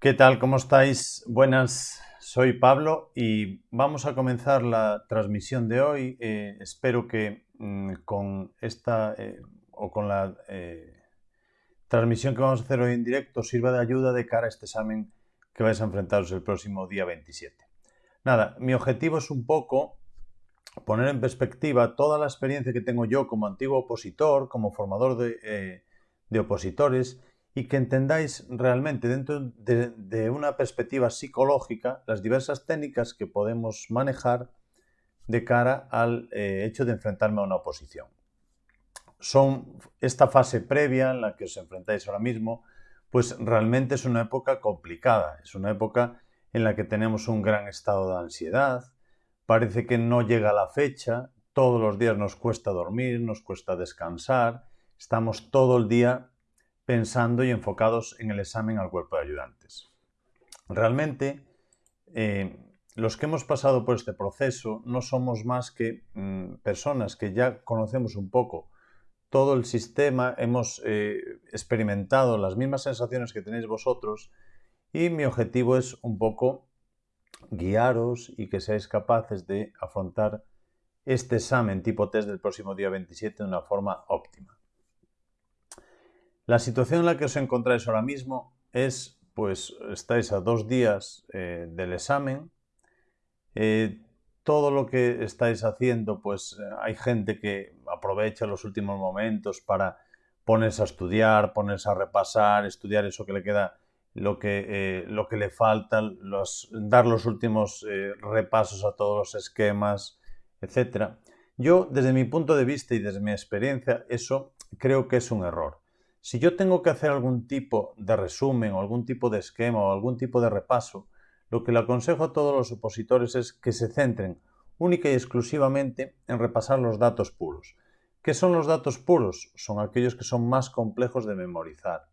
¿Qué tal? ¿Cómo estáis? Buenas, soy Pablo y vamos a comenzar la transmisión de hoy. Eh, espero que mm, con esta eh, o con la eh, transmisión que vamos a hacer hoy en directo sirva de ayuda de cara a este examen que vais a enfrentaros el próximo día 27. Nada, mi objetivo es un poco poner en perspectiva toda la experiencia que tengo yo como antiguo opositor, como formador de, de opositores y que entendáis realmente dentro de, una perspectiva psicológica las diversas técnicas que podemos manejar de cara al eh, hecho de enfrentarme a una oposición. Son esta fase previa en la que os enfrentáis ahora mismo, pues realmente es una época complicada, es una época en la que tenemos un gran estado de ansiedad, parece que no llega la fecha, todos los días nos cuesta dormir, nos cuesta descansar, estamos todo el día pensando y enfocados en el examen al cuerpo de ayudantes. Realmente, eh, los que hemos pasado por este proceso no somos más que mm, personas que ya conocemos un poco todo el sistema, hemos eh, experimentado las mismas sensaciones que tenéis vosotros y mi objetivo es un poco guiaros y que seáis capaces de afrontar este examen tipo test del próximo día 27 de una forma óptima. La situación en la que os encontráis ahora mismo es, pues, estáis a dos días eh, del examen. Eh, todo lo que estáis haciendo, pues hay gente que aprovecha los últimos momentos para ponerse a estudiar, ponerse a repasar, estudiar eso que le queda, lo que, eh, lo que le falta, dar los últimos repasos a todos los esquemas, etc. Yo, desde mi punto de vista y desde mi experiencia, eso creo que es un error. Si yo tengo que hacer algún tipo de resumen o algún tipo de esquema o algún tipo de repaso, lo que le aconsejo a todos los opositores es que se centren única y exclusivamente en repasar los datos puros. ¿Qué son los datos puros? Son aquellos que son más complejos de memorizar.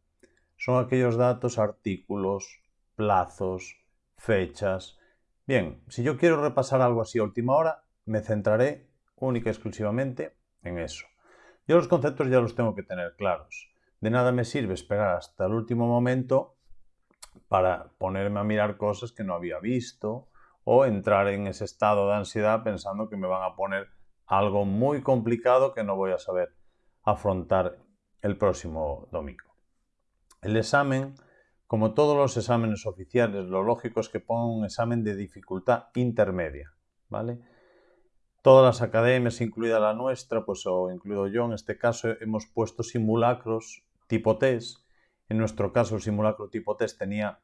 Son aquellos datos, artículos, plazos, fechas. Bien, si yo quiero repasar algo así a última hora, me centraré única y exclusivamente en eso. Yo los conceptos ya los tengo que tener claros. De nada me sirve esperar hasta el último momento para ponerme a mirar cosas que no había visto o entrar en ese estado de ansiedad pensando que me van a poner algo muy complicado que no voy a saber afrontar el próximo domingo. El examen, como todos los exámenes oficiales, lo lógico es que ponga un examen de dificultad intermedia, ¿vale? Todas las academias, incluida la nuestra, pues o incluido yo en este caso, hemos puesto simulacros tipo test. En nuestro caso, el simulacro tipo test tenía,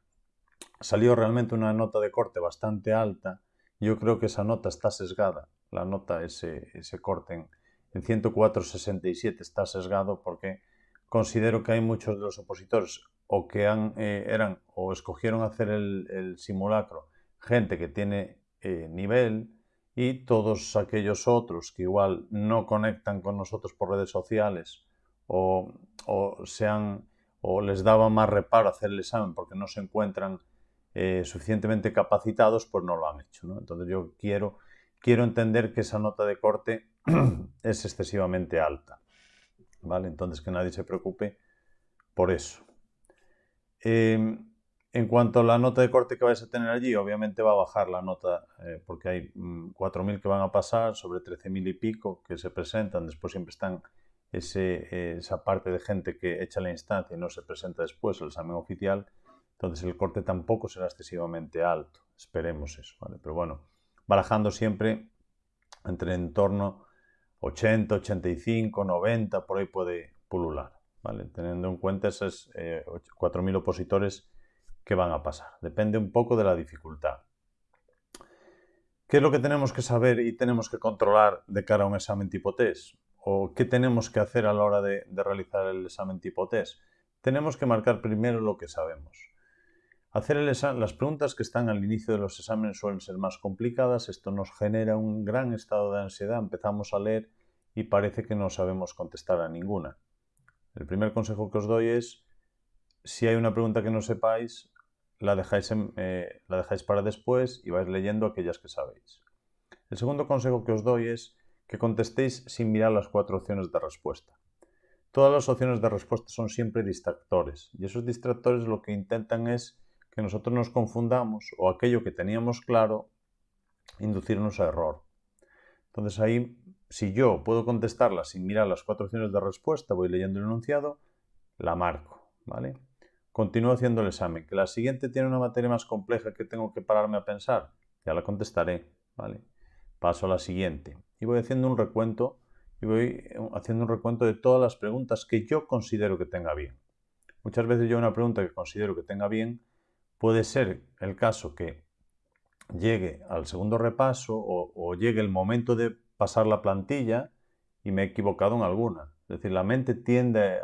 salió realmente una nota de corte bastante alta. Yo creo que esa nota está sesgada. La nota, ese, ese corte en, en 104.67 está sesgado porque considero que hay muchos de los opositores o que eh, eran o escogieron hacer el, simulacro gente que tiene eh, nivel y todos aquellos otros que igual no conectan con nosotros por redes sociales o, sean, o les daba más reparo hacer el examen porque no se encuentran eh, suficientemente capacitados, pues no lo han hecho. Entonces yo quiero, quiero entender que esa nota de corte es excesivamente alta. ¿vale? Entonces que nadie se preocupe por eso. Em, en cuanto a la nota de corte que vais a tener allí, obviamente va a bajar la nota eh, porque hay 4.000 mm, que van a pasar sobre 13.000 y pico que se presentan, después siempre están esa parte de gente que echa la instancia y no se presenta después el examen oficial, entonces el corte tampoco será excesivamente alto. Esperemos eso. Pero bueno, barajando siempre entre en torno 80, 85, 90, por ahí puede pulular, ¿vale? Teniendo en cuenta esos 4.000 eh, opositores que van a pasar. Depende un poco de la dificultad. ¿Qué es lo que tenemos que saber y tenemos que controlar de cara a un examen tipo test? O qué tenemos que hacer a la hora de, realizar el examen tipo test. Tenemos que marcar primero lo que sabemos. Hacer las preguntas que están al inicio de los exámenes suelen ser más complicadas, esto nos genera un gran estado de ansiedad, empezamos a leer y parece que no sabemos contestar a ninguna. El primer consejo que os doy es, si hay una pregunta que no sepáis, la dejáis, eh, la dejáis para después y vais leyendo aquellas que sabéis. El segundo consejo que os doy es que contestéis sin mirar las cuatro opciones de respuesta. Todas las opciones de respuesta son siempre distractores y esos distractores lo que intentan es que nosotros nos confundamos o aquello que teníamos claro, inducirnos a error. Entonces ahí, si yo puedo contestarla sin mirar las cuatro opciones de respuesta, voy leyendo el enunciado, la marco, ¿vale? Continúo haciendo el examen. Que la siguiente tiene una materia más compleja que tengo que pararme a pensar, ya la contestaré, ¿vale? Paso a la siguiente. Y voy haciendo un recuento y voy haciendo un recuento de todas las preguntas que yo considero que tenga bien. Muchas veces yo una pregunta que considero que tenga bien puede ser el caso que llegue al segundo repaso o, llegue el momento de pasar la plantilla y me he equivocado en alguna. Es decir, la mente tiende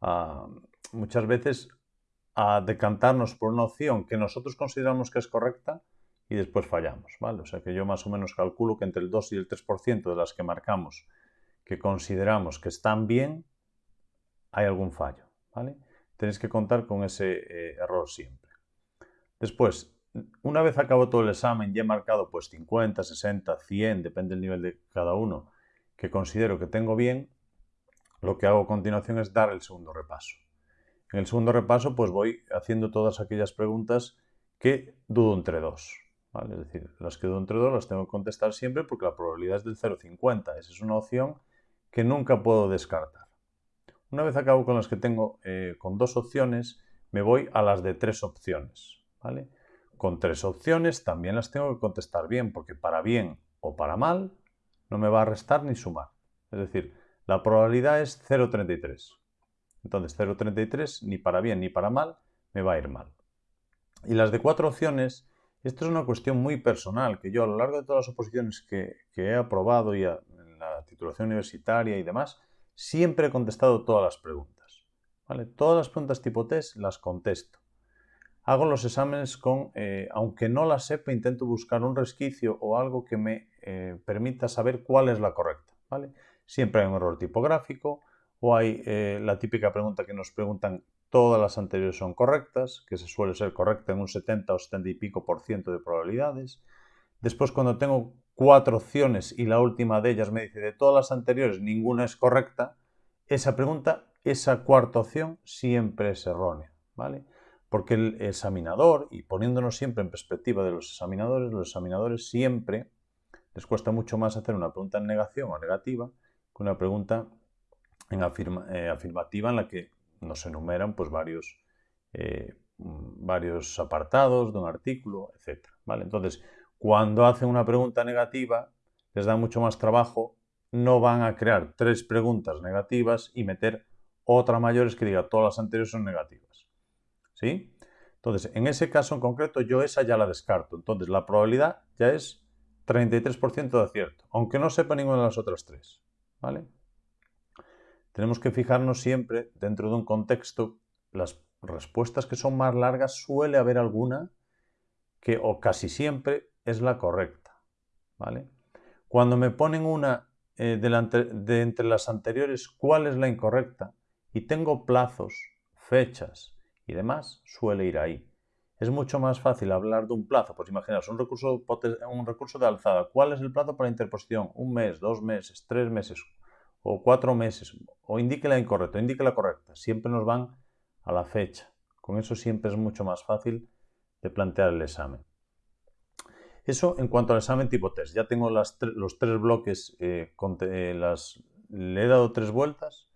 a, muchas veces a decantarnos por una opción que nosotros consideramos que es correcta y después fallamos, ¿vale? O sea que yo más o menos calculo que entre el 2 y el 3% de las que marcamos que consideramos que están bien, hay algún fallo, ¿vale? Tenéis que contar con ese eh, error siempre. Después, una vez acabo todo el examen y he marcado pues 50, 60, 100, depende del nivel de cada uno, que considero que tengo bien, lo que hago a continuación es dar el segundo repaso. En el segundo repaso pues voy haciendo todas aquellas preguntas que dudo entre dos. Es decir, las que dudo entre dos las tengo que contestar siempre porque la probabilidad es del 0,50. Esa es una opción que nunca puedo descartar. Una vez acabo con las que tengo eh, con dos opciones, me voy a las de tres opciones. ¿vale? Con tres opciones también las tengo que contestar bien, porque para bien o para mal no me va a restar ni sumar. Es decir, la probabilidad es 0,33. Entonces 0,33 ni para bien ni para mal me va a ir mal. Y las de cuatro opciones, esto es una cuestión muy personal, que yo a lo largo de todas las oposiciones que, he aprobado y en la titulación universitaria y demás, siempre he contestado todas las preguntas. ¿vale? Todas las preguntas tipo test las contesto. Hago los exámenes con, eh, aunque no las sepa, intento buscar un resquicio o algo que me eh, permita saber cuál es la correcta. ¿vale? Siempre hay un error tipográfico o hay eh, la típica pregunta que nos preguntan todas las anteriores son correctas, que se suele ser correcta en un 70 o 70 y pico por ciento de probabilidades. Después cuando tengo cuatro opciones y la última de ellas me dice de todas las anteriores ninguna es correcta, esa pregunta, esa cuarta opción siempre es errónea, ¿vale? Porque el examinador, y poniéndonos siempre en perspectiva de los examinadores, los examinadores siempre les cuesta mucho más hacer una pregunta en negación o negativa que una pregunta en eh, afirmativa en la que nos enumeran pues, varios, eh, varios apartados de un artículo, etc. ¿vale? Entonces, cuando hacen una pregunta negativa, les da mucho más trabajo, no van a crear tres preguntas negativas y meter otra mayores que diga todas las anteriores son negativas. ¿Sí? Entonces, en ese caso en concreto, yo esa ya la descarto. Entonces, la probabilidad ya es 33% de acierto, aunque no sepa ninguna de las otras tres. ¿Vale? Tenemos que fijarnos siempre dentro de un contexto, las respuestas que son más largas suele haber alguna que, o casi siempre, es la correcta. ¿vale? Cuando me ponen una eh, de, entre las anteriores, ¿cuál es la incorrecta? Y tengo plazos, fechas y demás, suele ir ahí. Es mucho más fácil hablar de un plazo. Pues imaginaos, un recurso, un recurso de alzada. ¿Cuál es el plazo para interposición? Un mes, dos meses, tres meses o cuatro meses, o indique la incorrecta, indique la correcta. Siempre nos van a la fecha. Con eso siempre es mucho más fácil de plantear el examen. Eso en cuanto al examen tipo test. Ya tengo los tres bloques, eh, eh, las, le he dado tres vueltas.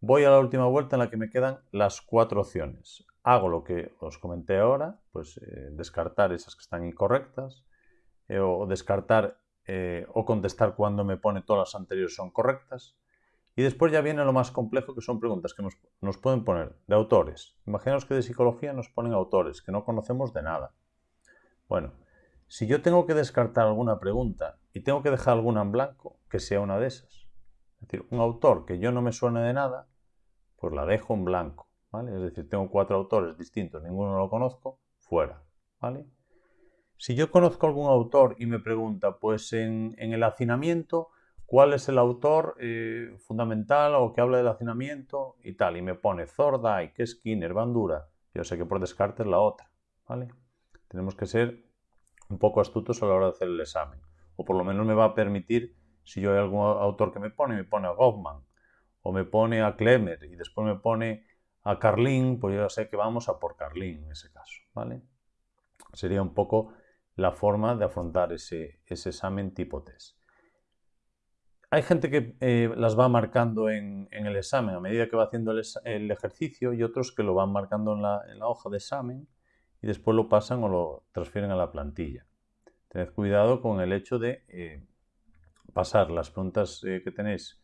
Voy a la última vuelta en la que me quedan las cuatro opciones. Hago lo que os comenté ahora, pues eh, descartar esas que están incorrectas, o descartar o contestar cuando me pone todas las anteriores son correctas. Y después ya viene lo más complejo, que son preguntas que nos, pueden poner de autores. Imaginaos que de psicología nos ponen autores, que no conocemos de nada. Bueno, si yo tengo que descartar alguna pregunta y tengo que dejar alguna en blanco, que sea una de esas. Es decir, un autor que yo no me suene de nada, pues la dejo en blanco. ¿vale? Es decir, tengo cuatro autores distintos, ninguno lo conozco, fuera. ¿vale? Si yo conozco algún autor y me pregunta, pues en, en el hacinamiento cuál es el autor eh, fundamental o que habla del hacinamiento y tal. Y me pone Thorndike, Skinner, Bandura. Yo sé que por descarte es la otra. ¿vale? Tenemos que ser un poco astutos a la hora de hacer el examen. O por lo menos me va a permitir, si yo hay algún autor que me pone, me pone a Goffman, o me pone a Klemmer, y después me pone a Carlín, pues yo sé que vamos a por Carlín en ese caso, ¿vale? Sería un poco la forma de afrontar ese, examen tipo test. Hay gente que eh, las va marcando en, el examen a medida que va haciendo el, ejercicio y otros que lo van marcando en la, hoja de examen y después lo pasan o lo transfieren a la plantilla. Tened cuidado con el hecho de eh, pasar las preguntas eh, que tenéis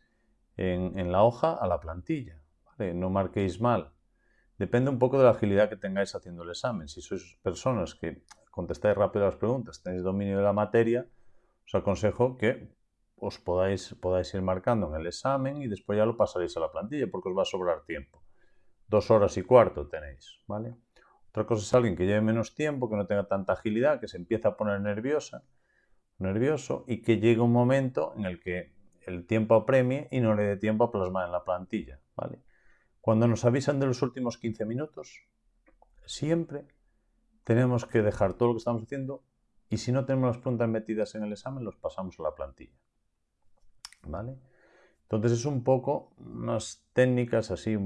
en, la hoja a la plantilla. No marquéis mal. Depende un poco de la agilidad que tengáis haciendo el examen. Si sois personas que contestáis rápido las preguntas, tenéis dominio de la materia, os aconsejo que os podáis, podáis ir marcando en el examen y después ya lo pasaréis a la plantilla porque os va a sobrar tiempo. Dos horas y cuarto tenéis, ¿vale? Otra cosa es alguien que lleve menos tiempo, que no tenga tanta agilidad, que se empieza a poner nerviosa, nervioso y que llegue un momento en el que el tiempo apremie y no le dé tiempo a plasmar en la plantilla, ¿vale? Cuando nos avisan de los últimos 15 minutos, siempre tenemos que dejar todo lo que estamos haciendo y si no tenemos las preguntas metidas en el examen, los pasamos a la plantilla. ¿Vale? Entonces es un poco unas técnicas así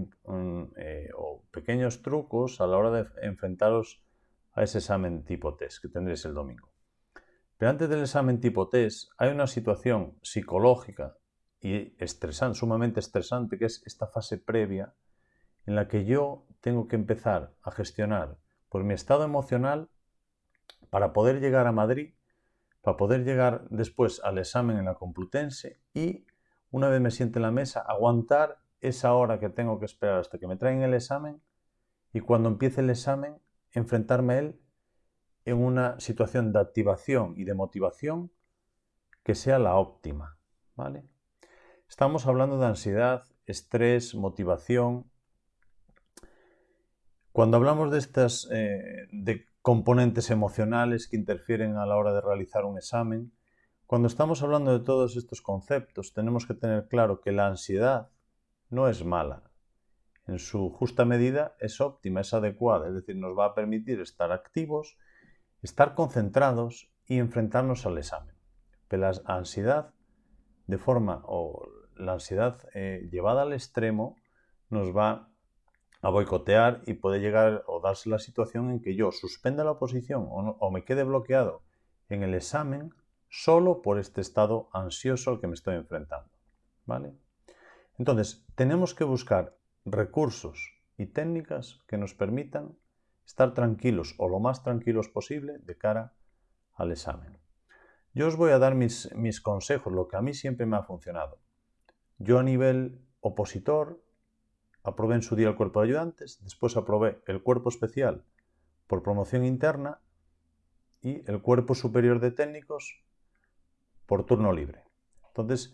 eh, o pequeños trucos a la hora de enfrentaros a ese examen tipo test que tendréis el domingo. Pero antes del examen tipo test hay una situación psicológica y estresante, sumamente estresante, que es esta fase previa en la que yo tengo que empezar a gestionar por mi estado emocional para poder llegar a Madrid, para poder llegar después al examen en la Complutense y una vez me siente en la mesa, aguantar esa hora que tengo que esperar hasta que me traen el examen y cuando empiece el examen enfrentarme a él en una situación de activación y de motivación que sea la óptima, ¿vale? Estamos hablando de ansiedad, estrés, motivación, cuando hablamos de estas eh, de componentes emocionales que interfieren a la hora de realizar un examen, cuando estamos hablando de todos estos conceptos, tenemos que tener claro que la ansiedad no es mala. En su justa medida es óptima, es adecuada, es decir, nos va a permitir estar activos, estar concentrados y enfrentarnos al examen. Pero la ansiedad, de forma o la ansiedad eh, llevada al extremo, nos va a boicotear y puede llegar o darse la situación en que yo suspenda la oposición o, me quede bloqueado en el examen solo por este estado ansioso al que me estoy enfrentando. ¿Vale? Entonces, tenemos que buscar recursos y técnicas que nos permitan estar tranquilos o lo más tranquilos posible de cara al examen. Yo os voy a dar mis, mis consejos, lo que a mí siempre me ha funcionado. Yo a nivel opositor aprobé en su día el cuerpo de ayudantes, después aprobé el cuerpo especial por promoción interna y el cuerpo superior de técnicos por turno libre. Entonces,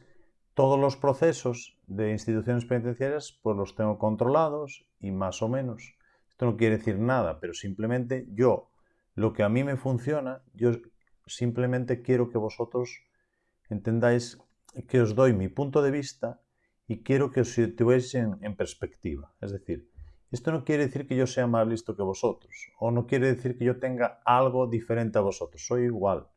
todos los procesos de instituciones penitenciarias pues los tengo controlados y más o menos. Esto no quiere decir nada, pero simplemente yo, lo que a mí me funciona, yo simplemente quiero que vosotros entendáis que os doy mi punto de vista y quiero que os situéis en, perspectiva. Es decir, esto no quiere decir que yo sea más listo que vosotros, o no quiere decir que yo tenga algo diferente a vosotros, soy igual.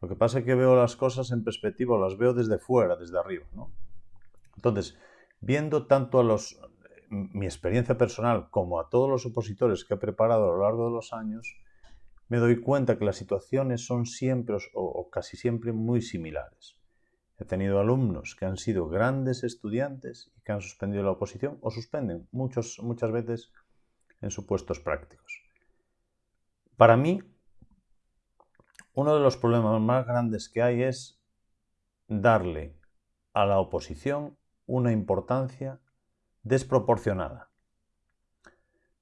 Lo que pasa es que veo las cosas en perspectiva, las veo desde fuera, desde arriba. Entonces, viendo tanto a los, mi experiencia personal como a todos los opositores que he preparado a lo largo de los años, me doy cuenta que las situaciones son siempre o casi siempre muy similares. He tenido alumnos que han sido grandes estudiantes y que han suspendido la oposición o suspenden muchos, muchas veces en supuestos prácticos. Para mí, uno de los problemas más grandes que hay es darle a la oposición una importancia desproporcionada.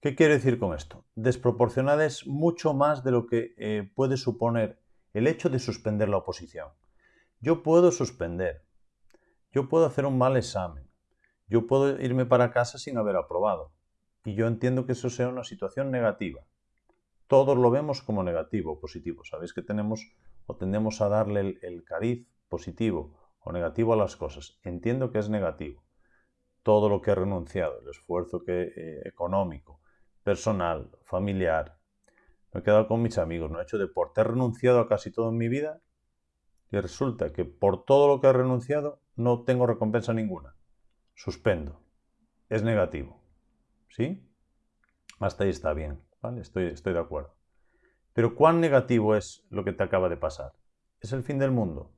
¿Qué quiero decir con esto? Desproporcionada es mucho más de lo que eh, puede suponer el hecho de suspender la oposición. Yo puedo suspender, yo puedo hacer un mal examen, yo puedo irme para casa sin haber aprobado. Y yo entiendo que eso sea una situación negativa. Todos lo vemos como negativo o positivo. Sabéis que tenemos o tendemos a darle el, cariz positivo o negativo a las cosas. Entiendo que es negativo. Todo lo que he renunciado, el esfuerzo que, eh, económico, personal, familiar. Me he quedado con mis amigos, no he hecho deporte. He renunciado a casi todo en mi vida y resulta que por todo lo que he renunciado no tengo recompensa ninguna. Suspendo. Es negativo. ¿Sí? Hasta ahí está bien, ¿vale? Estoy, estoy de acuerdo. Pero ¿cuán negativo es lo que te acaba de pasar? ¿Es el fin del mundo?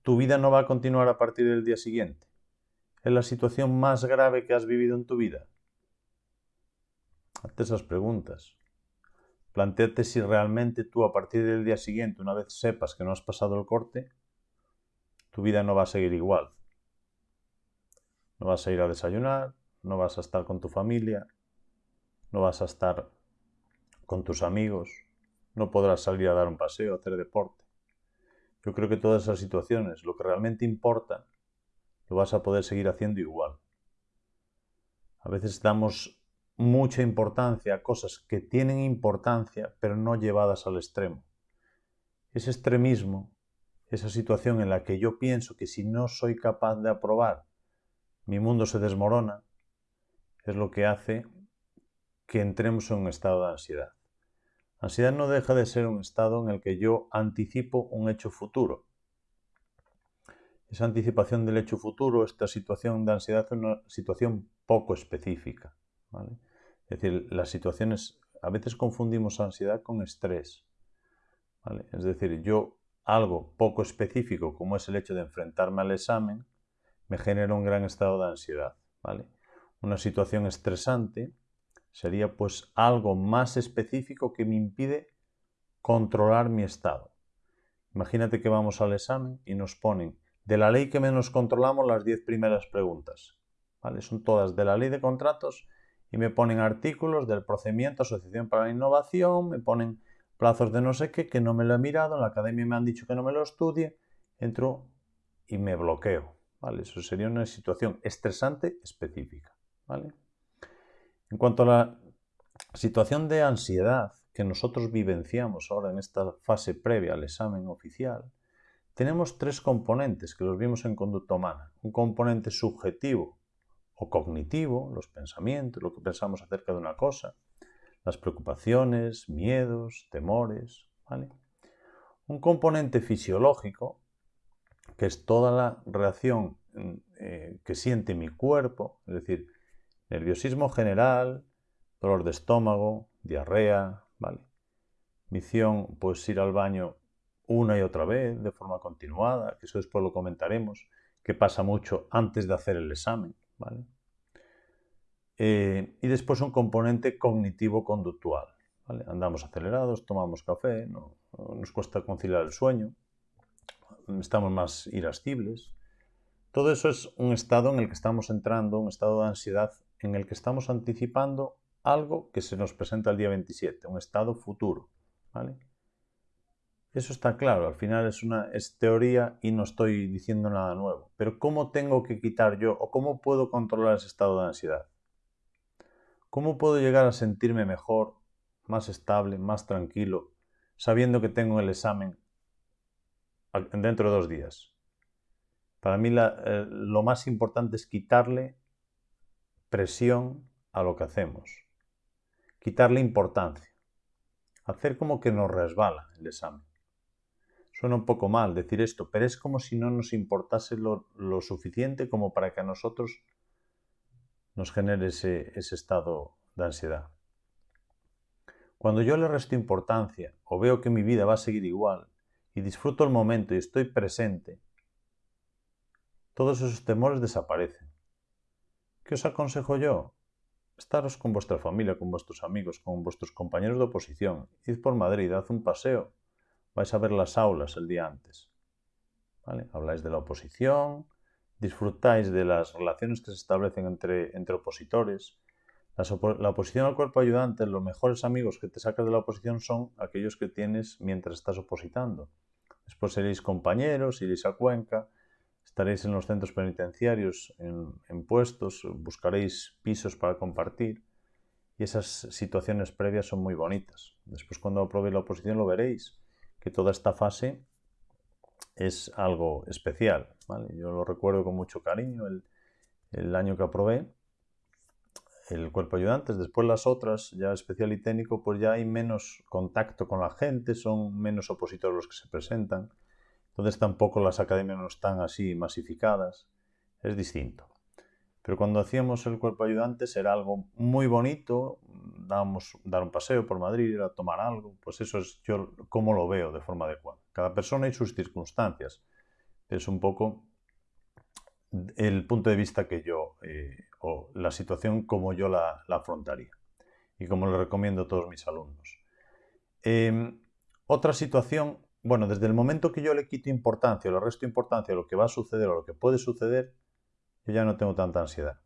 ¿Tu vida no va a continuar a partir del día siguiente? ¿Es la situación más grave que has vivido en tu vida? Hazte esas preguntas. Plantéate si realmente tú a partir del día siguiente, una vez sepas que no has pasado el corte, tu vida no va a seguir igual. No vas a ir a desayunar, no vas a estar con tu familia, no vas a estar con tus amigos, no podrás salir a dar un paseo, a hacer deporte. Yo creo que todas esas situaciones, lo que realmente importa, lo vas a poder seguir haciendo igual. A veces damos mucha importancia a cosas que tienen importancia, pero no llevadas al extremo. Ese extremismo, esa situación en la que yo pienso que si no soy capaz de aprobar, mi mundo se desmorona, es lo que hace que entremos en un estado de ansiedad. Ansiedad no deja de ser un estado en el que yo anticipo un hecho futuro. Esa anticipación del hecho futuro, esta situación de ansiedad es una situación poco específica. Es decir, las situaciones, a veces confundimos ansiedad con estrés. Es decir, yo algo poco específico como es el hecho de enfrentarme al examen me genera un gran estado de ansiedad. ¿vale? Una situación estresante sería pues algo más específico que me impide controlar mi estado. Imagínate que vamos al examen y nos ponen de la ley que menos controlamos las 10 primeras preguntas. ¿vale? Son todas de la ley de contratos y me ponen artículos del procedimiento Asociación para la Innovación, me ponen plazos de no sé qué que no me lo he mirado, en la academia me han dicho que no me lo estudie, entro y me bloqueo. ¿vale? Eso sería una situación estresante específica. ¿vale? En cuanto a la situación de ansiedad que nosotros vivenciamos ahora en esta fase previa al examen oficial, tenemos tres componentes que los vimos en conducta humana. Un componente subjetivo o cognitivo, los pensamientos, lo que pensamos acerca de una cosa, las preocupaciones, miedos, temores, ¿vale? Un componente fisiológico, que es toda la reacción eh, que siente mi cuerpo, es decir, nerviosismo general, dolor de estómago, diarrea, ¿vale? Misión, pues ir al baño una y otra vez, de forma continuada, que eso después lo comentaremos, que pasa mucho antes de hacer el examen, ¿vale? Eh, y después un componente cognitivo-conductual. ¿vale? Andamos acelerados, tomamos café, no, nos cuesta conciliar el sueño, estamos más irascibles. Todo eso es un estado en el que estamos entrando, un estado de ansiedad en el que estamos anticipando algo que se nos presenta el día 27, un estado futuro. ¿vale? Eso está claro, al final es una teoría y no estoy diciendo nada nuevo. Pero ¿cómo tengo que quitar yo o cómo puedo controlar ese estado de ansiedad? ¿Cómo puedo llegar a sentirme mejor, más estable, más tranquilo, sabiendo que tengo el examen dentro de dos días? Para mí eh, lo más importante es quitarle presión a lo que hacemos, quitarle importancia, hacer como que nos resbala el examen. Suena un poco mal decir esto, pero es como si no nos importase lo, suficiente como para que a nosotros nos genere ese, estado de ansiedad. Cuando yo le resto importancia o veo que mi vida va a seguir igual y disfruto el momento y estoy presente, todos esos temores desaparecen. ¿Qué os aconsejo yo? Estaros con vuestra familia, con vuestros amigos, con vuestros compañeros de oposición. Id por Madrid, haz un paseo. Vais a ver las aulas el día antes. ¿Vale? Habláis de la oposición, disfrutáis de las relaciones que se establecen entre, entre opositores. La, oposición al cuerpo ayudante, los mejores amigos que te sacas de la oposición son aquellos que tienes mientras estás opositando. Después seréis compañeros, iréis a Cuenca, estaréis en los centros penitenciarios, en, en puestos, buscaréis pisos para compartir y esas situaciones previas son muy bonitas. Después cuando aprobéis la oposición lo veréis, que toda esta fase es algo especial. Yo lo recuerdo con mucho cariño el, año que aprobé el cuerpo ayudantes. Después las otras, ya especial y técnico, pues ya hay menos contacto con la gente, son menos opositores los que se presentan. Entonces tampoco las academias no están así masificadas. Es distinto. Pero cuando hacíamos el cuerpo ayudante era algo muy bonito, dábamos dar un paseo por Madrid, ir a tomar algo, pues eso es yo como lo veo de forma adecuada. Cada persona y sus circunstancias. Es un poco el punto de vista que yo, eh, o la situación como yo la, afrontaría y como lo recomiendo a todos mis alumnos. Em, otra situación, bueno, desde el momento que yo le quito importancia o le resto importancia a lo que va a suceder o lo que puede suceder, ya no tengo tanta ansiedad.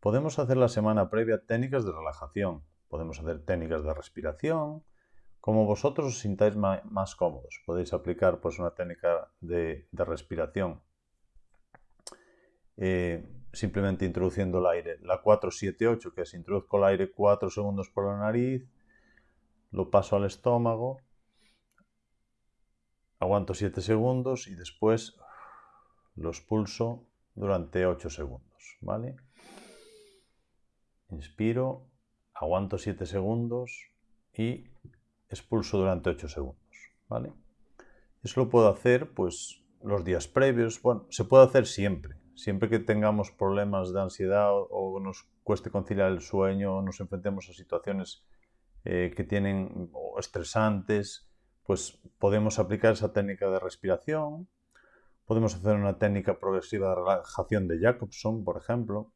Podemos hacer la semana previa técnicas de relajación, podemos hacer técnicas de respiración, como vosotros os sintáis más cómodos. Podéis aplicar pues, una técnica de, respiración eh, simplemente introduciendo el aire. La 478, que es introduzco el aire 4 segundos por la nariz, lo paso al estómago, aguanto 7 segundos y después lo expulso durante 8 segundos. ¿vale? Inspiro, aguanto 7 segundos y expulso durante 8 segundos. ¿vale? Eso lo puedo hacer pues los días previos. Bueno, se puede hacer siempre. Siempre que tengamos problemas de ansiedad o, nos cueste conciliar el sueño o nos enfrentemos a situaciones eh, que tienen estresantes, pues podemos aplicar esa técnica de respiración. Podemos hacer una técnica progresiva de relajación de Jacobson, por ejemplo,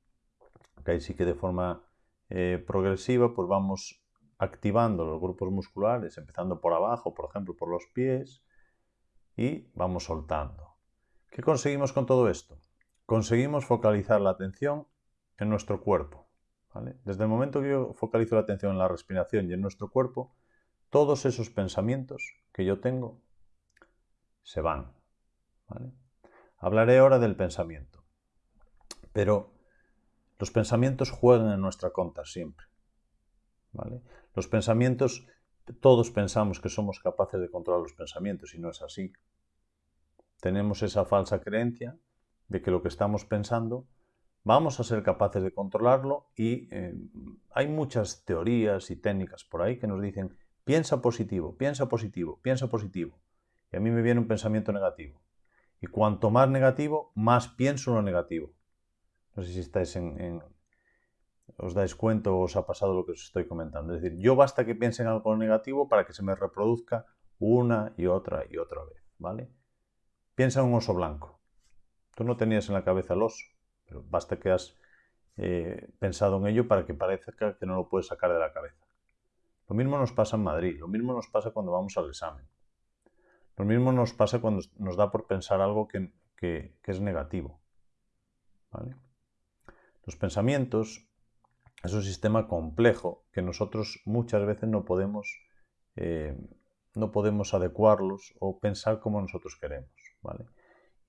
que ahí sí que de forma eh, progresiva pues vamos activando los grupos musculares, empezando por abajo, por ejemplo, por los pies, y vamos soltando. ¿Qué conseguimos con todo esto? Conseguimos focalizar la atención en nuestro cuerpo. Desde el momento que yo focalizo la atención en la respiración y en nuestro cuerpo, todos esos pensamientos que yo tengo se van. Hablaré ahora del pensamiento, pero los pensamientos juegan en nuestra contra siempre. Los pensamientos, todos pensamos que somos capaces de controlar los pensamientos y no es así. Tenemos esa falsa creencia de que lo que estamos pensando vamos a ser capaces de controlarlo y eh, hay muchas teorías y técnicas por ahí que nos dicen piensa positivo, piensa positivo, piensa positivo. Y a mí me viene un pensamiento negativo. Y cuanto más negativo, más pienso lo negativo. No sé si estáis en, os dais cuenta o os ha pasado lo que os estoy comentando. Es decir, yo basta que piense en algo negativo para que se me reproduzca una y otra y otra vez, ¿vale? Piensa en un oso blanco. Tú no tenías en la cabeza el oso, pero basta que has eh, pensado en ello para que parezca que no lo puedes sacar de la cabeza. Lo mismo nos pasa en Madrid, lo mismo nos pasa cuando vamos al examen. Lo mismo nos pasa cuando nos da por pensar algo que, es negativo. Los pensamientos es un sistema complejo que nosotros muchas veces no podemos, eh, no podemos adecuarlos o pensar como nosotros queremos.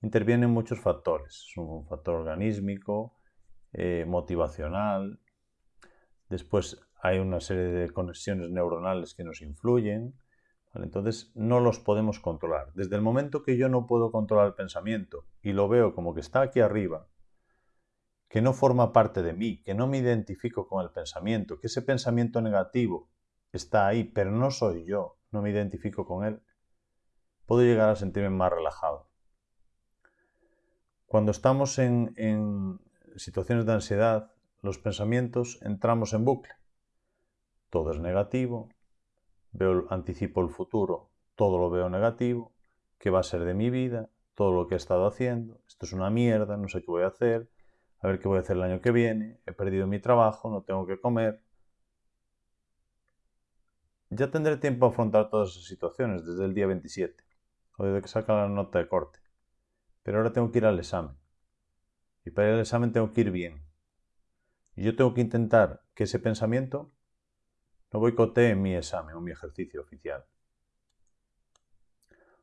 Intervienen muchos factores. Es un factor organísmico, eh, motivacional. Después hay una serie de conexiones neuronales que nos influyen. Entonces no los podemos controlar. Desde el momento que yo no puedo controlar el pensamiento y lo veo como que está aquí arriba, que no forma parte de mí, que no me identifico con el pensamiento, que ese pensamiento negativo está ahí, pero no soy yo, no me identifico con él, puedo llegar a sentirme más relajado. Cuando estamos en, situaciones de ansiedad, los pensamientos entramos en bucle. Todo es negativo, anticipo el futuro, todo lo veo negativo, qué va a ser de mi vida, todo lo que he estado haciendo, esto es una mierda, no sé qué voy a hacer, a ver qué voy a hacer el año que viene, he perdido mi trabajo, no tengo que comer. Ya tendré tiempo a afrontar todas esas situaciones desde el día 27, o desde que saca la nota de corte. Pero ahora tengo que ir al examen. Y para al examen tengo que ir bien. Y yo tengo que intentar que ese pensamiento no boicotee mi examen o mi ejercicio oficial.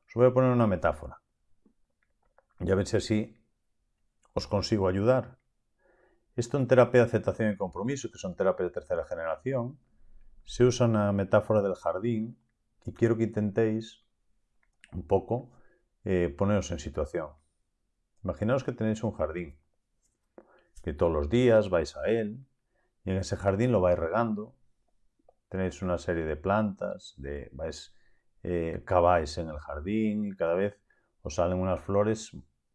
Os voy a poner una metáfora. Ya ver si así os consigo ayudar esto en terapia de aceptación y compromiso, que son terapias de tercera generación, se usa una metáfora del jardín y quiero que intentéis un poco eh, poneros en situación. Imaginaos que tenéis un jardín, que todos los días vais a él y en ese jardín lo vais regando. Tenéis una serie de plantas, de, vais, eh, caváis en el jardín y cada vez os salen unas flores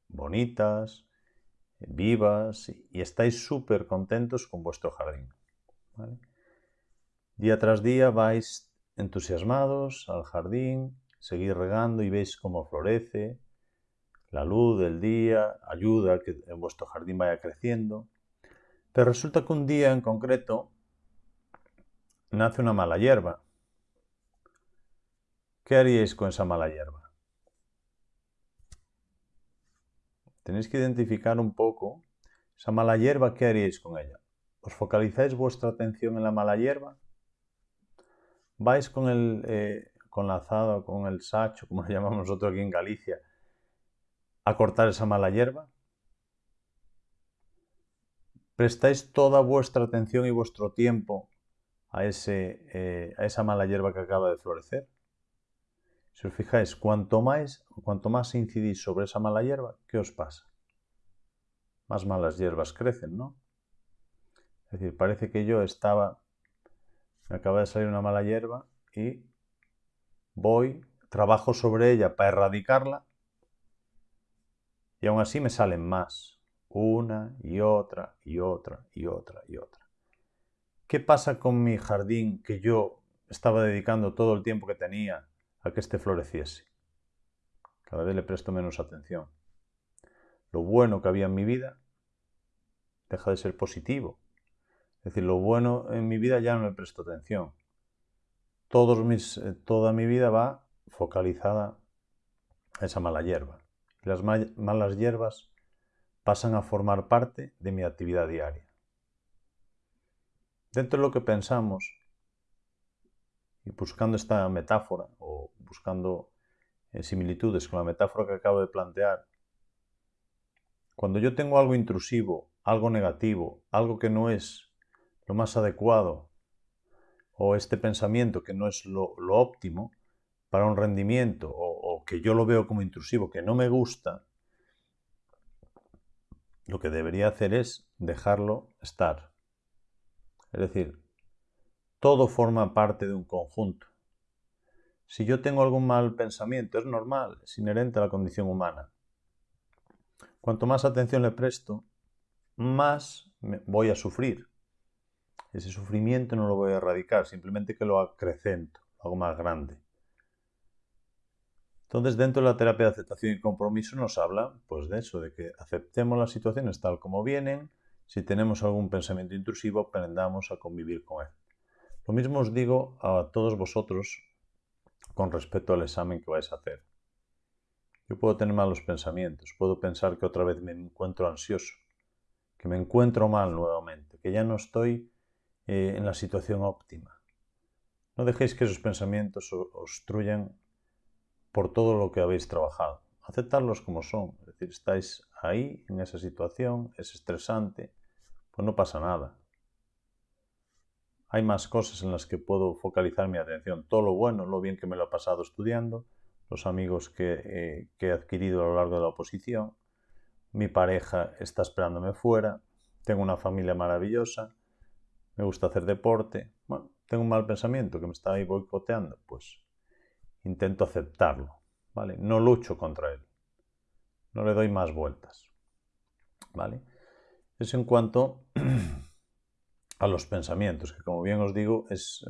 bonitas, vivas y estáis súper contentos con vuestro jardín. Día tras día vais entusiasmados al jardín, seguís regando y veis cómo florece, la luz del día ayuda a que vuestro jardín vaya creciendo. Pero resulta que un día en concreto nace una mala hierba. ¿Qué haríais con esa mala hierba? Tenéis que identificar un poco esa mala hierba, ¿qué haríais con ella? ¿Os focalizáis vuestra atención en la mala hierba? ¿Vais con, el, eh, con la azada o con el sacho, como lo llamamos nosotros aquí en Galicia, a cortar esa mala hierba? ¿Prestáis toda vuestra atención y vuestro tiempo a, ese, eh, a esa mala hierba que acaba de florecer? Si os fijáis, cuanto más, cuanto más incidís sobre esa mala hierba, ¿qué os pasa? Más malas hierbas crecen, ¿no? Es decir, parece que yo estaba, me acaba de salir una mala hierba y voy, trabajo sobre ella para erradicarla y aún así me salen más. Una y otra y otra y otra y otra. ¿Qué pasa con mi jardín que yo estaba dedicando todo el tiempo que tenía a que éste floreciese? Cada vez le presto menos atención. Lo bueno que había en mi vida deja de ser positivo. Es decir, lo bueno en mi vida ya no le presto atención. Eh, toda mi vida va focalizada a esa mala hierba las malas hierbas pasan a formar parte de mi actividad diaria. Dentro de lo que pensamos, y buscando esta metáfora o buscando eh, similitudes con la metáfora que acabo de plantear, cuando yo tengo algo intrusivo, algo negativo, algo que no es lo más adecuado, o este pensamiento que no es lo, lo óptimo para un rendimiento o que yo lo veo como intrusivo, que no me gusta, lo que debería hacer es dejarlo estar. Es decir, todo forma parte de un conjunto. Si yo tengo algún mal pensamiento, es normal, es inherente a la condición humana. Cuanto más atención le presto, más voy a sufrir. Ese sufrimiento no lo voy a erradicar, simplemente que lo acrecento, lo hago más grande. Entonces, dentro de la terapia de aceptación y compromiso nos habla pues de eso, de que aceptemos las situaciones tal como vienen, si tenemos algún pensamiento intrusivo, aprendamos a convivir con él. Lo mismo os digo a todos vosotros con respecto al examen que vais a hacer. Yo puedo tener malos pensamientos, puedo pensar que otra vez me encuentro ansioso, que me encuentro mal nuevamente, que ya no estoy eh, en la situación óptima. No dejéis que esos pensamientos obstruyan por todo lo que habéis trabajado. Aceptarlos como son, decir, estáis ahí en esa situación, es estresante, pues no pasa nada. Hay más cosas en las que puedo focalizar mi atención, todo lo bueno, lo bien que me lo he pasado estudiando, los amigos que, eh, que he adquirido a lo largo de la oposición, mi pareja está esperándome fuera, tengo una familia maravillosa, me gusta hacer deporte, bueno, tengo un mal pensamiento que me está ahí boicoteando, pues intento aceptarlo, ¿vale? No lucho contra él, no le doy más vueltas, ¿vale? Es en cuanto a los pensamientos, que como bien os digo es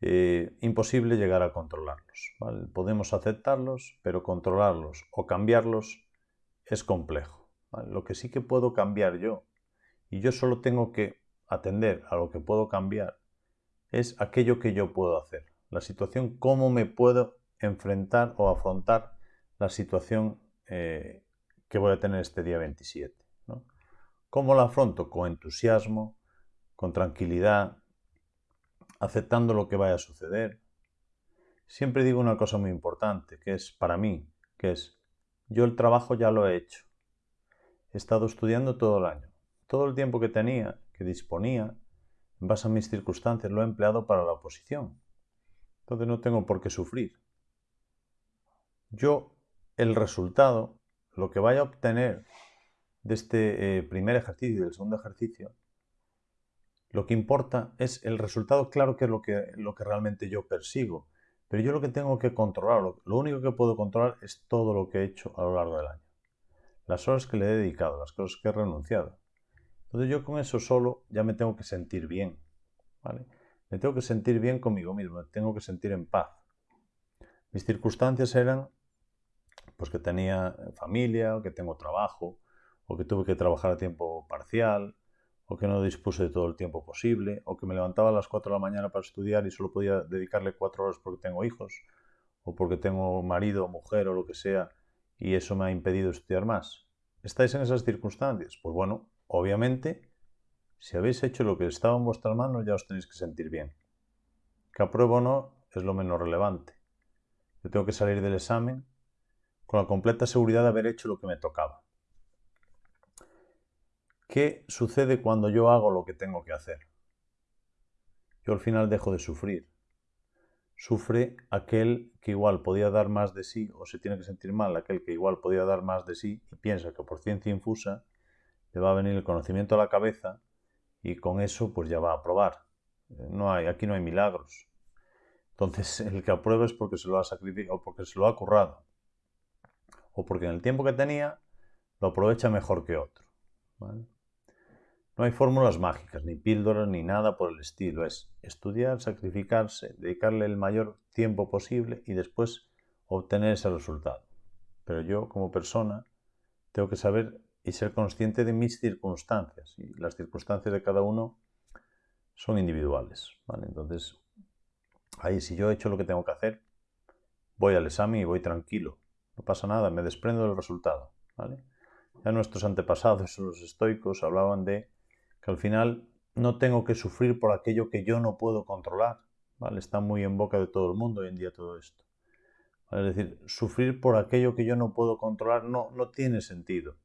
eh, imposible llegar a controlarlos, Podemos aceptarlos, pero controlarlos o cambiarlos es complejo. Lo que sí que puedo cambiar yo, y yo solo tengo que atender a lo que puedo cambiar, es aquello que yo puedo hacer la situación, cómo me puedo enfrentar o afrontar la situación eh, que voy a tener este día 27. ¿Cómo la afronto? Con entusiasmo, con tranquilidad, aceptando lo que vaya a suceder. Siempre digo una cosa muy importante, que es para mí, que es, yo el trabajo ya lo he hecho. He estado estudiando todo el año. Todo el tiempo que tenía, que disponía, en base a mis circunstancias, lo he empleado para la oposición. Entonces no tengo por qué sufrir. Yo, el resultado, lo que vaya a obtener de este eh, primer ejercicio y del segundo ejercicio, lo que importa es el resultado, claro que es lo que, lo que realmente yo persigo, pero yo lo que tengo que controlar, lo, único que puedo controlar es todo lo que he hecho a lo largo del año. las horas que le he dedicado, las cosas que he renunciado. Entonces yo con eso solo ya me tengo que sentir bien, ¿vale? Me tengo que sentir bien conmigo mismo, me tengo que sentir en paz. Mis circunstancias eran pues que tenía familia, o que tengo trabajo, o que tuve que trabajar a tiempo parcial, o que no dispuse de todo el tiempo posible, o que me levantaba a las 4 de la mañana para estudiar y solo podía dedicarle 4 horas porque tengo hijos, o porque tengo marido mujer o lo que sea, y eso me ha impedido estudiar más. ¿Estáis en esas circunstancias? Pues bueno, obviamente, si habéis hecho lo que estaba en vuestras manos, ya os tenéis que sentir bien. Que apruebo o no es lo menos relevante. Yo tengo que salir del examen con la completa seguridad de haber hecho lo que me tocaba. ¿Qué sucede cuando yo hago lo que tengo que hacer? Yo al final dejo de sufrir. Sufre aquel que igual podía dar más de sí o se tiene que sentir mal, aquel que igual podía dar más de sí y piensa que por ciencia infusa le va a venir el conocimiento a la cabeza y con eso pues ya va a aprobar. No hay, aquí no hay milagros. Entonces el que aprueba es porque se lo ha sacrificado porque se lo ha currado o porque en el tiempo que tenía lo aprovecha mejor que otro. No hay fórmulas mágicas, ni píldoras, ni nada por el estilo. Es estudiar, sacrificarse, dedicarle el mayor tiempo posible y después obtener ese resultado. Pero yo, como persona, tengo que saber y ser consciente de mis circunstancias. Y las circunstancias de cada uno son individuales. Entonces, ahí si yo he hecho lo que tengo que hacer, voy al examen y voy tranquilo. No pasa nada, me desprendo del resultado. ¿vale? Ya nuestros antepasados, los estoicos, hablaban de que al final no tengo que sufrir por aquello que yo no puedo controlar. ¿vale? Está muy en boca de todo el mundo hoy en día todo esto. Es decir, sufrir por aquello que yo no puedo controlar no, no tiene sentido.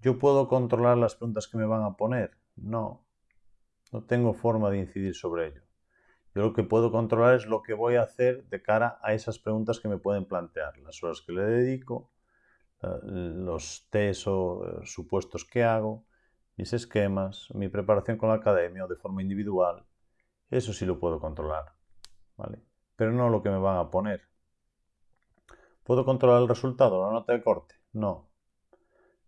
¿Yo puedo controlar las preguntas que me van a poner? No. No tengo forma de incidir sobre ello. Yo lo que puedo controlar es lo que voy a hacer de cara a esas preguntas que me pueden plantear, las horas que le dedico, eh, los test o eh, supuestos que hago, mis esquemas, mi preparación con la academia o de forma individual. Eso sí lo puedo controlar, ¿vale? Pero no lo que me van a poner. ¿Puedo controlar el resultado, la nota de corte? No.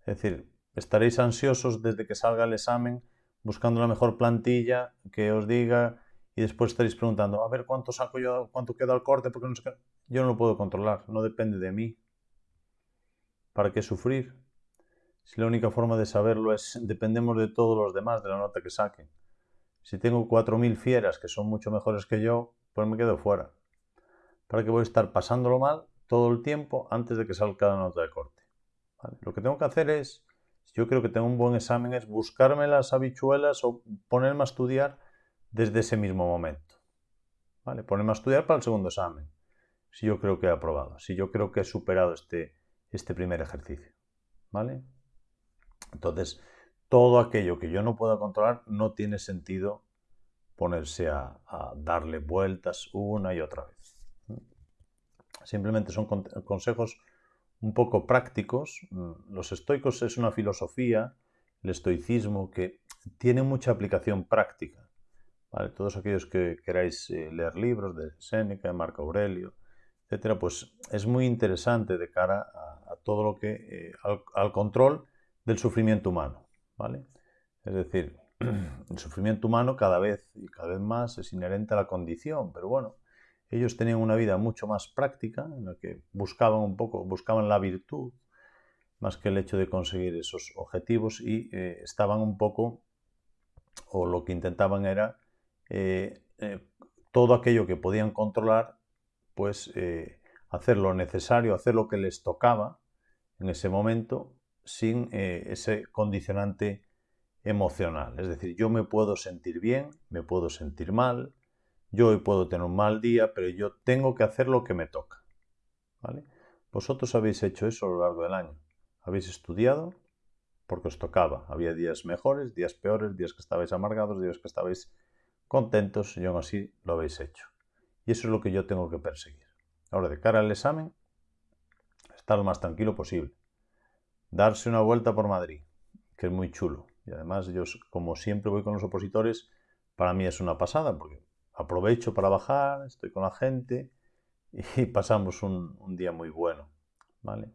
Es decir, estaréis ansiosos desde que salga el examen buscando la mejor plantilla que os diga y después estaréis preguntando, a ver cuánto saco yo, cuánto queda el corte, porque Yo no lo puedo controlar, no depende de mí. ¿Para qué sufrir? Si la única forma de saberlo es dependemos de todos los demás, de la nota que saquen. Si tengo 4.000 fieras que son mucho mejores que yo, pues me quedo fuera. ¿Para qué voy a estar pasándolo mal todo el tiempo antes de que salga la nota de corte? Lo que tengo que hacer es, si yo creo que tengo un buen examen, es buscarme las habichuelas o ponerme a estudiar desde ese mismo momento. ¿Vale? Ponerme a estudiar para el segundo examen, si yo creo que he aprobado, si yo creo que he superado este, este primer ejercicio. ¿Vale? Entonces, todo aquello que yo no pueda controlar no tiene sentido ponerse a, darle vueltas una y otra vez. Simplemente son consejos un poco prácticos. Los estoicos es una filosofía, el estoicismo, que tiene mucha aplicación práctica. Todos aquellos que queráis eh, leer libros de Séneca, de Marco Aurelio, etcétera, pues es muy interesante de cara a, todo lo que eh, al, control del sufrimiento humano, ¿vale? Es decir, el sufrimiento humano cada vez y cada vez más es inherente a la condición, pero bueno, ellos tenían una vida mucho más práctica en la que buscaban un poco, buscaban la virtud más que el hecho de conseguir esos objetivos y eh, estaban un poco, o lo que intentaban era eh, eh, todo aquello que podían controlar, pues eh, hacer lo necesario, hacer lo que les tocaba en ese momento sin ese condicionante emocional. Es decir, yo me puedo sentir bien, me puedo sentir mal, yo hoy puedo tener un mal día, pero yo tengo que hacer lo que me toca. ¿Vale? Vosotros habéis hecho eso a lo largo del año. Habéis estudiado porque os tocaba. Había días mejores, días peores, días que estabais amargados, días que estabais contentos y aún así lo habéis hecho. Y eso es lo que yo tengo que perseguir. Ahora, de cara al examen, estar lo más tranquilo posible. Darse una vuelta por Madrid, que es muy chulo. Y además, yo, como siempre voy con los opositores, para mí es una pasada, porque aprovecho para bajar, estoy con la gente y pasamos un, día muy bueno. ¿vale?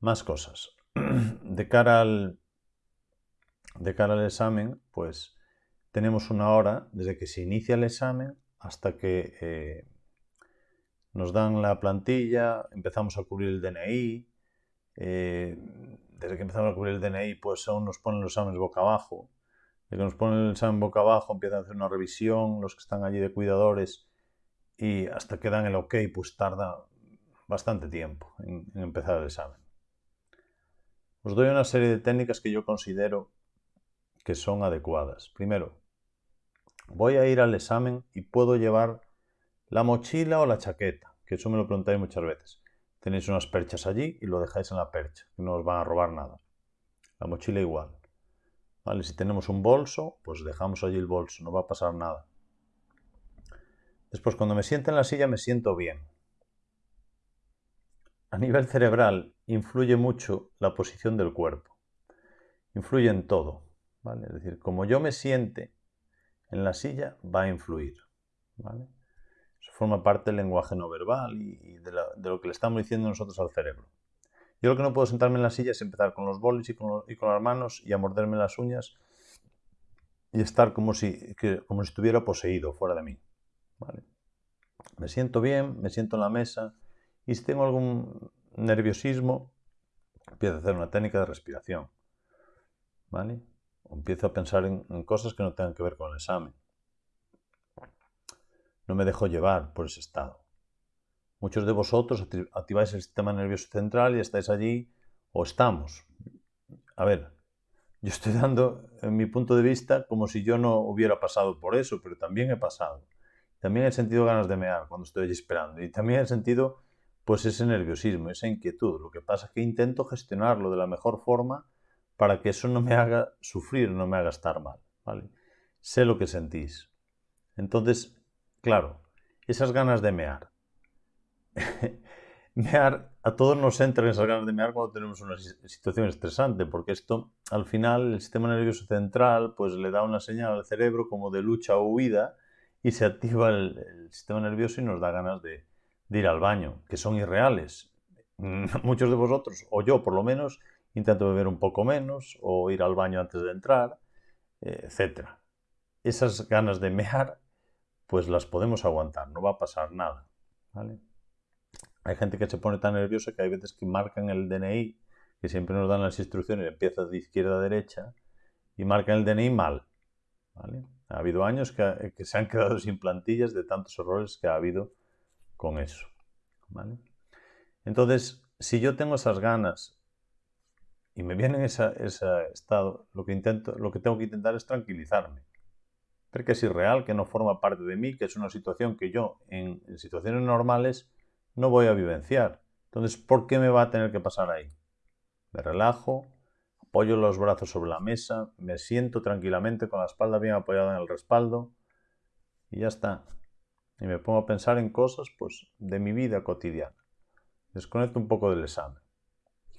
Más cosas. De cara al, de cara al examen, pues tenemos una hora desde que se inicia el examen hasta que eh, nos dan la plantilla, empezamos a cubrir el DNI. Eh, desde que empezamos a cubrir el DNI, pues aún nos ponen los exámenes boca abajo. Desde que nos ponen el examen boca abajo, empiezan a hacer una revisión, los que están allí de cuidadores, y hasta que dan el ok, pues tarda bastante tiempo en, empezar el examen. Os doy una serie de técnicas que yo considero que son adecuadas. Primero, voy a ir al examen y puedo llevar la mochila o la chaqueta, que eso me lo preguntáis muchas veces. Tenéis unas perchas allí y lo dejáis en la percha, que no os van a robar nada. La mochila igual. ¿Vale? Si tenemos un bolso, pues dejamos allí el bolso, no va a pasar nada. Después, cuando me siento en la silla, me siento bien a nivel cerebral influye mucho la posición del cuerpo. Influye en todo. ¿vale? Es decir, como yo me siente en la silla, va a influir. ¿vale? Eso forma parte del lenguaje no verbal y, de, lo que le estamos diciendo nosotros al cerebro. Yo lo que no puedo sentarme en la silla es empezar con los bolis y con, las manos y a morderme las uñas y estar como si, como si estuviera poseído fuera de mí. ¿vale? Me siento bien, me siento en la mesa, y si tengo algún nerviosismo, empiezo a hacer una técnica de respiración. ¿Vale? Empiezo a pensar en, cosas que no tengan que ver con el examen. No me dejo llevar por ese estado. Muchos de vosotros activáis el sistema nervioso central y estáis allí o estamos. A ver, yo estoy dando en mi punto de vista como si yo no hubiera pasado por eso, pero también he pasado. También he sentido ganas de mear cuando estoy allí esperando. Y también he sentido pues ese nerviosismo, esa inquietud. Lo que pasa es que intento gestionarlo de la mejor forma para que eso no me haga sufrir, no me haga estar mal. ¿vale? Sé lo que sentís. Entonces, claro, esas ganas de mear. mear, a todos nos entran esas ganas de mear cuando tenemos una situación estresante, porque esto, al final, el sistema nervioso central, pues le da una señal al cerebro como de lucha o huida y se activa el sistema nervioso y nos da ganas de, de ir al baño, que son irreales. Muchos de vosotros, o yo por lo menos, intento beber un poco menos, o ir al baño antes de entrar, eh, etc. Esas ganas de mear, pues las podemos aguantar, no va a pasar nada. Hay gente que se pone tan nerviosa que hay veces que marcan el DNI, que siempre nos dan las instrucciones, empieza de izquierda a derecha, y marcan el DNI mal. Ha habido años que, se han quedado sin plantillas de tantos errores que ha habido con eso. ¿vale? Entonces, si yo tengo esas ganas y me viene ese estado, lo que, intento, lo que tengo que intentar es tranquilizarme. Ver que es irreal, que no forma parte de mí, que es una situación que yo en, situaciones normales no voy a vivenciar. Entonces, ¿por qué me va a tener que pasar ahí? Me relajo, apoyo los brazos sobre la mesa, me siento tranquilamente con la espalda bien apoyada en el respaldo y ya está y me pongo a pensar en cosas pues, de mi vida cotidiana. Desconecto un poco del examen.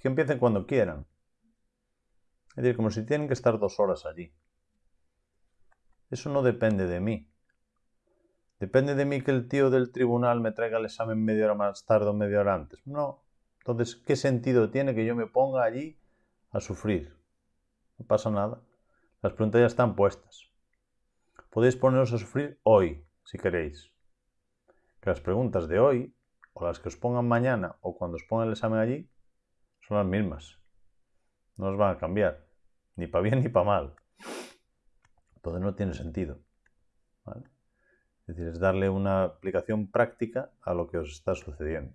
Que empiecen cuando quieran. Es decir, como si tienen que estar dos horas allí. Eso no depende de mí. ¿Depende de mí que el tío del tribunal me traiga el examen media hora más tarde o media hora antes? No. Entonces, ¿qué sentido tiene que yo me ponga allí a sufrir? No pasa nada. Las preguntas ya están puestas. Podéis poneros a sufrir hoy, si queréis que las preguntas de hoy, o las que os pongan mañana, o cuando os pongan el examen allí, son las mismas. No os van a cambiar, ni para bien ni para mal. Entonces no tiene sentido. Es decir, es darle una aplicación práctica a lo que os está sucediendo.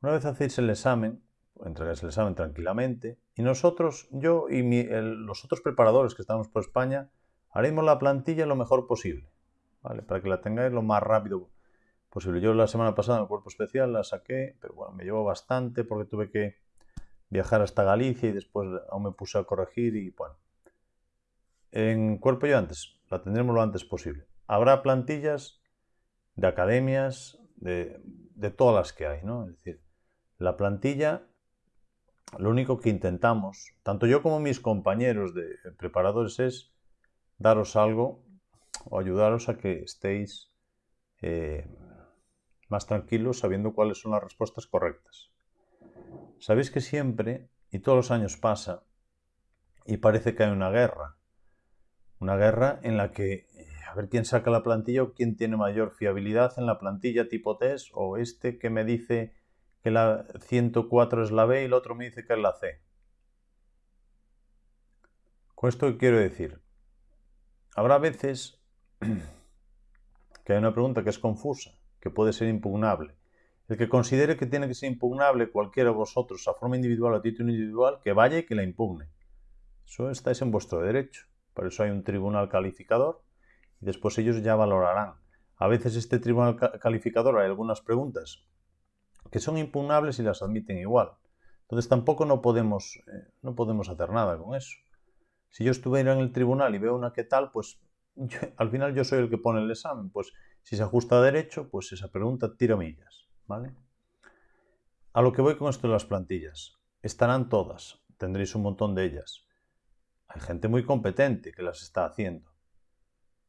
Una vez hacéis el examen, entregáis el examen tranquilamente, y nosotros, yo y los otros preparadores que estamos por España, haremos la plantilla lo mejor posible. Para que la tengáis lo más rápido posible. Yo la semana pasada en el cuerpo especial la saqué, pero bueno, me llevó bastante porque tuve que viajar hasta Galicia y después aún me puse a corregir y bueno. En cuerpo yo antes, la tendremos lo antes posible. Habrá plantillas de academias, de, de todas las que hay, ¿no? Es decir, la plantilla, lo único que intentamos, tanto yo como mis compañeros de preparadores, es daros algo o ayudaros a que estéis eh, más tranquilos sabiendo cuáles son las respuestas correctas. Sabéis que siempre, y todos los años pasa, y parece que hay una guerra. Una guerra en la que eh, a ver quién saca la plantilla o quién tiene mayor fiabilidad en la plantilla tipo test o este que me dice que la 104 es la B y el otro me dice que es la C. Con esto quiero decir, habrá veces que hay una pregunta que es confusa, que puede ser impugnable. El que considere que tiene que ser impugnable cualquiera de vosotros a forma individual o a título individual, que vaya y que la impugne. Eso estáis en vuestro derecho. Por eso hay un tribunal calificador y después ellos ya valorarán. A veces este tribunal calificador hay algunas preguntas que son impugnables y las admiten igual. Entonces tampoco no podemos, eh, no podemos hacer nada con eso. Si yo estuviera en el tribunal y veo una que tal, pues al final yo soy el que pone el examen. Pues si se ajusta a derecho, pues esa pregunta tira millas. A lo que voy con esto de las plantillas. Estarán todas, tendréis un montón de ellas. Hay gente muy competente que las está haciendo.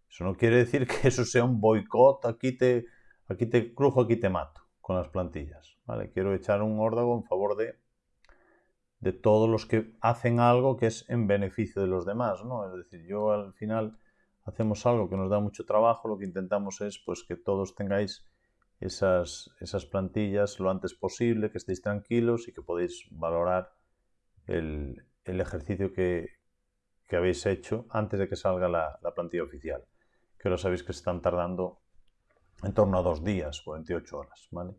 Eso no quiere decir que eso sea un boicot, aquí te, aquí crujo, aquí te mato con las plantillas. ¿vale? Quiero echar un órdago en favor de, de todos los que hacen algo que es en beneficio de los demás. ¿no? Es decir, yo al final hacemos algo que nos da mucho trabajo, lo que intentamos es pues, que todos tengáis esas, esas plantillas lo antes posible, que estéis tranquilos y que podéis valorar el, el ejercicio que, que habéis hecho antes de que salga la, plantilla oficial. Que ahora sabéis que se están tardando en torno a dos días, 48 horas, ¿vale?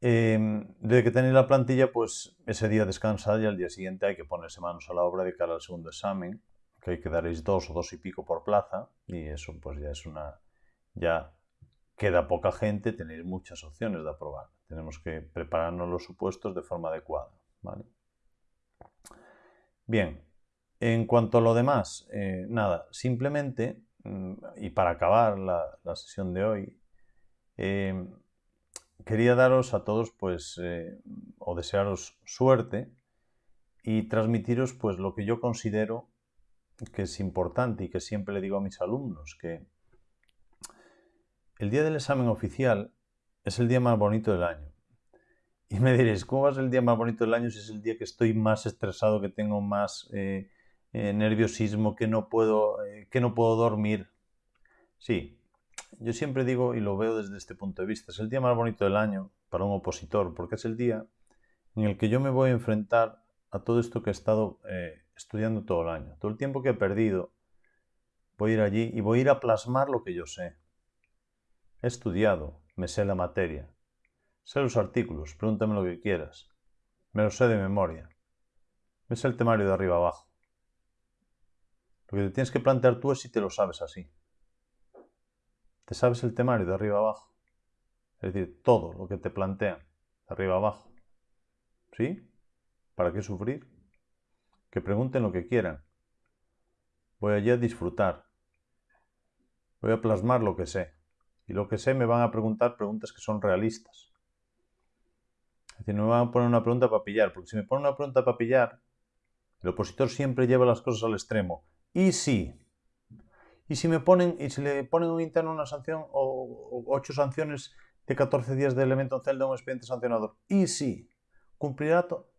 Em, desde que tenéis la plantilla, pues ese día descansad y al día siguiente hay que ponerse manos a la obra de cara al segundo examen, que hay que daréis dos o dos y pico por plaza, y eso pues ya es una... ya queda poca gente, tenéis muchas opciones de aprobar. Tenemos que prepararnos los supuestos de forma adecuada, ¿vale? Bien, en cuanto a lo demás, eh, nada, simplemente, mm, y para acabar la, sesión de hoy, eh, quería daros a todos, pues, eh, o desearos suerte y transmitiros, pues, lo que yo considero que es importante y que siempre le digo a mis alumnos, que el día del examen oficial es el día más bonito del año. Y me diréis, ¿cómo va a ser el día más bonito del año si es el día que estoy más estresado, que tengo más eh, nerviosismo, que no, puedo, eh, que no puedo dormir. Sí, yo siempre digo, y lo veo desde este punto de vista, es el día más bonito del año para un opositor, porque es el día en el que yo me voy a enfrentar a todo esto que he estado eh, estudiando todo el año. Todo el tiempo que he perdido, voy a ir allí y voy a ir a plasmar lo que yo sé. He estudiado, me sé la materia, sé los artículos, pregúntame lo que quieras, me lo sé de memoria, me sé el temario de arriba abajo. Lo que te tienes que plantear tú es si te lo sabes así. ¿Te sabes el temario de arriba abajo? Es decir, todo lo que te plantean de arriba abajo. ¿Sí? ¿Para qué sufrir? Que pregunten lo que quieran. Voy allí a disfrutar. Voy a plasmar lo que sé. Y lo que sé me van a preguntar preguntas que son realistas. Es decir, no me van a poner una pregunta para pillar, porque si me ponen una pregunta para pillar, el opositor siempre lleva las cosas al extremo. Y si, y si me ponen, y si le ponen un interno una sanción o, ocho sanciones de 14 días de elemento en celda un expediente sancionador, y si cumplirá todo.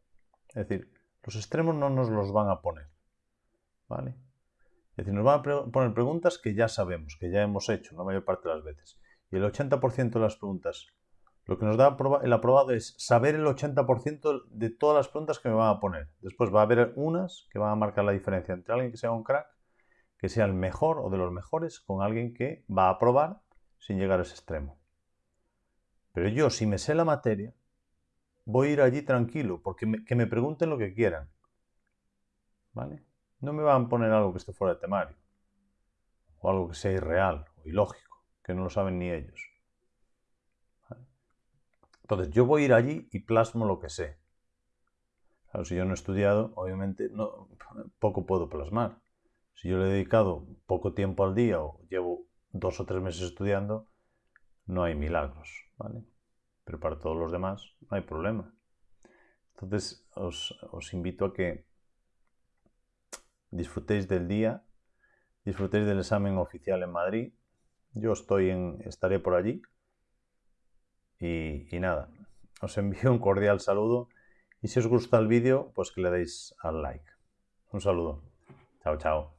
Es decir, los extremos no nos los van a poner. ¿Vale? Es decir, nos van a poner preguntas que ya sabemos, que ya hemos hecho la mayor parte de las veces. Y el 80% de las preguntas, lo que nos da el aprobado es saber el 80% de todas las preguntas que me van a poner. Después va a haber unas que van a marcar la diferencia entre alguien que sea un crack que sea el mejor o de los mejores con alguien que va a probar sin llegar a ese extremo. Pero yo, si me sé la materia, voy a ir allí tranquilo, porque que me pregunten lo que quieran. ¿Vale? No me van a poner algo que esté fuera de temario, o algo que sea irreal o ilógico, que no lo saben ni ellos. Entonces, yo voy a ir allí y plasmo lo que sé. Claro, si yo no he estudiado, obviamente poco puedo plasmar. Si yo le he dedicado poco tiempo al día o llevo dos o tres meses estudiando, no hay milagros, ¿vale? Pero para todos los demás no hay problema. Entonces os invito a que disfrutéis del día, disfrutéis del examen oficial en Madrid. Yo estoy en, estaré por allí. Y, nada, os envío un cordial saludo y si os gusta el vídeo, pues que le deis al like. Un saludo. Chao, chao.